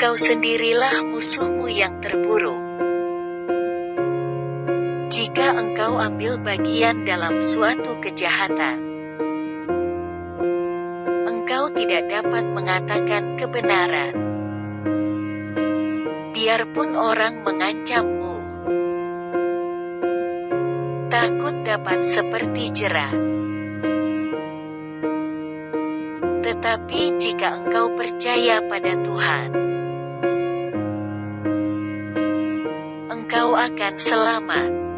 engkau sendirilah musuhmu yang terburuk. Jika engkau ambil bagian dalam suatu kejahatan, engkau tidak dapat mengatakan kebenaran. Biarpun orang mengancammu, takut dapat seperti jerah. Tetapi jika engkau percaya pada Tuhan, engkau akan selamat.